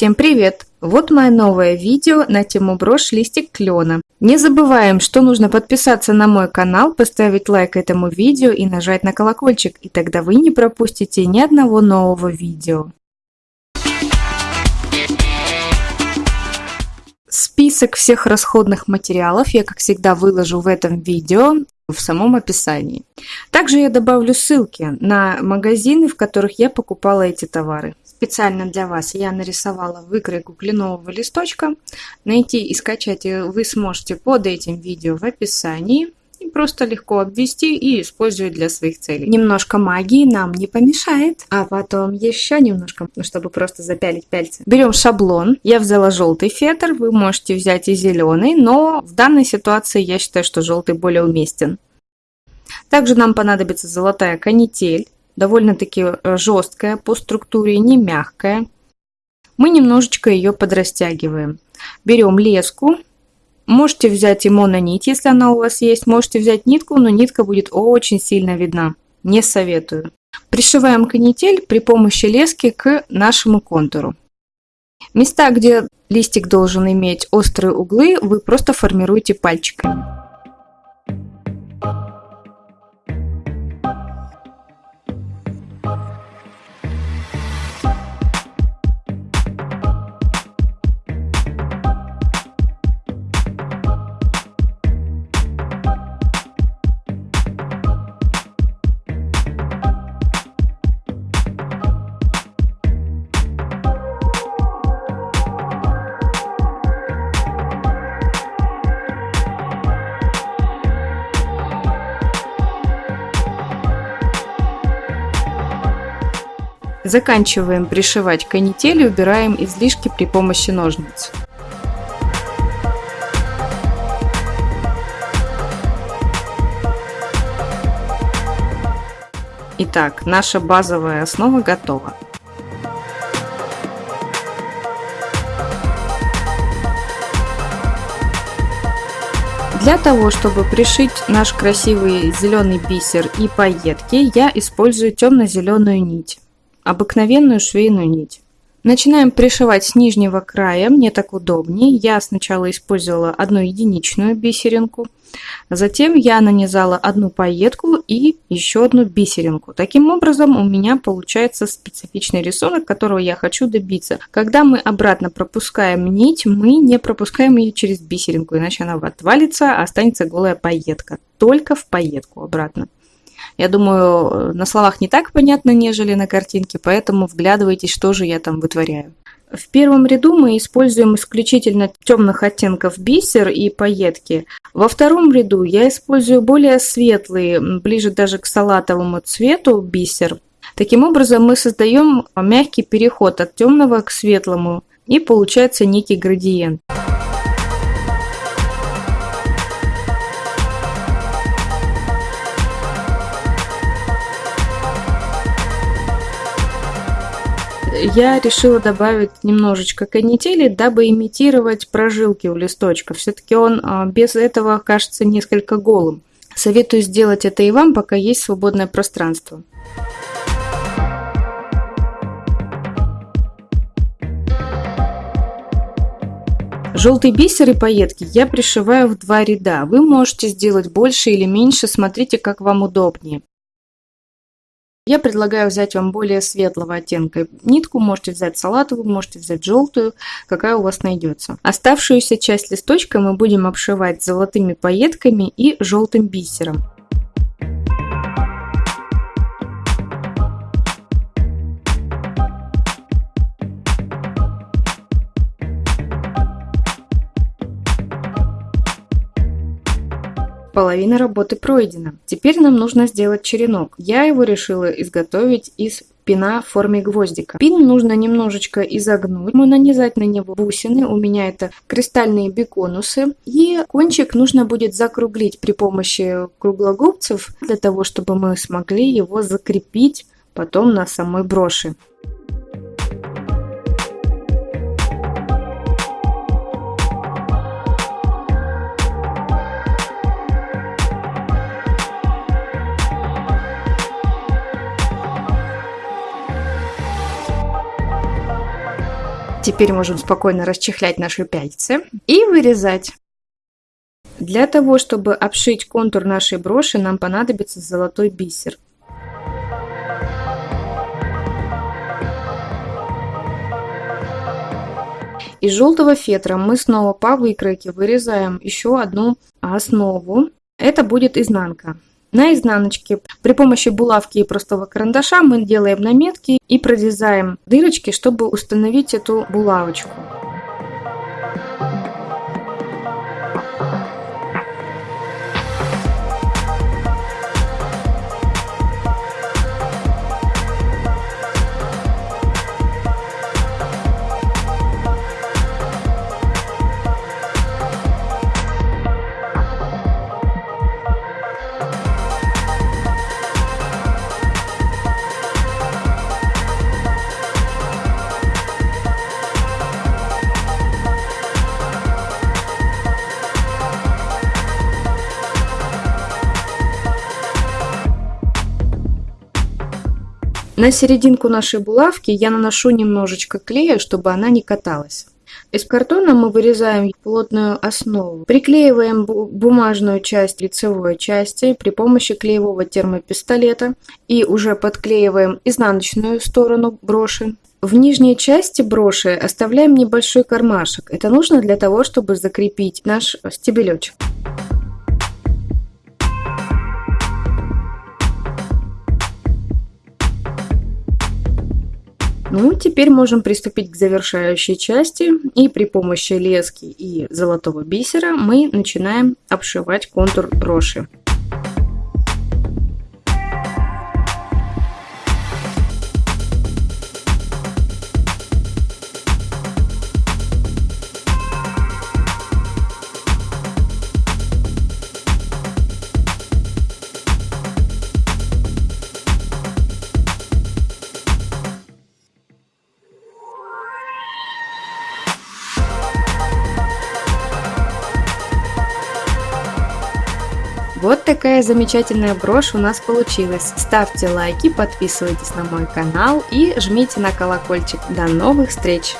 Всем привет! Вот мое новое видео на тему брошь листик клена. Не забываем, что нужно подписаться на мой канал, поставить лайк этому видео и нажать на колокольчик, и тогда вы не пропустите ни одного нового видео. Список всех расходных материалов я, как всегда, выложу в этом видео в самом описании. Также я добавлю ссылки на магазины, в которых я покупала эти товары. Специально для вас я нарисовала выкройку кленового листочка. Найти и скачать вы сможете под этим видео в описании. И просто легко обвести и использовать для своих целей. Немножко магии нам не помешает. А потом еще немножко, ну, чтобы просто запялить пальцы. Берем шаблон. Я взяла желтый фетр. Вы можете взять и зеленый, но в данной ситуации я считаю, что желтый более уместен. Также нам понадобится золотая канитель, довольно-таки э, жесткая по структуре, не мягкая. Мы немножечко ее подрастягиваем. Берем леску, можете взять и мононить, если она у вас есть, можете взять нитку, но нитка будет очень сильно видна, не советую. Пришиваем канитель при помощи лески к нашему контуру. Места, где листик должен иметь острые углы, вы просто формируете пальчиками. Заканчиваем пришивать канитель и убираем излишки при помощи ножниц. Итак, наша базовая основа готова. Для того, чтобы пришить наш красивый зеленый бисер и пайетки, я использую темно-зеленую нить обыкновенную швейную нить. Начинаем пришивать с нижнего края, мне так удобнее. Я сначала использовала одну единичную бисеринку, затем я нанизала одну пайетку и еще одну бисеринку. Таким образом у меня получается специфичный рисунок, которого я хочу добиться. Когда мы обратно пропускаем нить, мы не пропускаем ее через бисеринку, иначе она отвалится, а останется голая пайетка. Только в пайетку обратно. Я думаю, на словах не так понятно, нежели на картинке, поэтому вглядывайтесь, что же я там вытворяю. В первом ряду мы используем исключительно темных оттенков бисер и пайетки. Во втором ряду я использую более светлый, ближе даже к салатовому цвету бисер. Таким образом мы создаем мягкий переход от темного к светлому и получается некий градиент. Я решила добавить немножечко канители, дабы имитировать прожилки у листочка. Все-таки он а, без этого кажется несколько голым. Советую сделать это и вам, пока есть свободное пространство. Желтый бисер и пайетки я пришиваю в два ряда. Вы можете сделать больше или меньше, смотрите, как вам удобнее. Я предлагаю взять вам более светлого оттенка нитку. Можете взять салатовую, можете взять желтую, какая у вас найдется. Оставшуюся часть листочка мы будем обшивать золотыми пайетками и желтым бисером. Половина работы пройдена. Теперь нам нужно сделать черенок. Я его решила изготовить из пина в форме гвоздика. Пин нужно немножечко изогнуть, мы нанизать на него бусины, у меня это кристальные беконусы. И кончик нужно будет закруглить при помощи круглогубцев, для того, чтобы мы смогли его закрепить потом на самой броши. Теперь можем спокойно расчехлять наши пяльцы и вырезать. Для того, чтобы обшить контур нашей броши, нам понадобится золотой бисер. Из желтого фетра мы снова по выкройке вырезаем еще одну основу. Это будет изнанка. На изнаночке при помощи булавки и простого карандаша мы делаем наметки и прорезаем дырочки, чтобы установить эту булавочку. На серединку нашей булавки я наношу немножечко клея, чтобы она не каталась. Из картона мы вырезаем плотную основу. Приклеиваем бумажную часть лицевой части при помощи клеевого термопистолета и уже подклеиваем изнаночную сторону броши. В нижней части броши оставляем небольшой кармашек. Это нужно для того, чтобы закрепить наш стебелечек. Ну, теперь можем приступить к завершающей части. И при помощи лески и золотого бисера мы начинаем обшивать контур броши. Вот такая замечательная брошь у нас получилась. Ставьте лайки, подписывайтесь на мой канал и жмите на колокольчик. До новых встреч!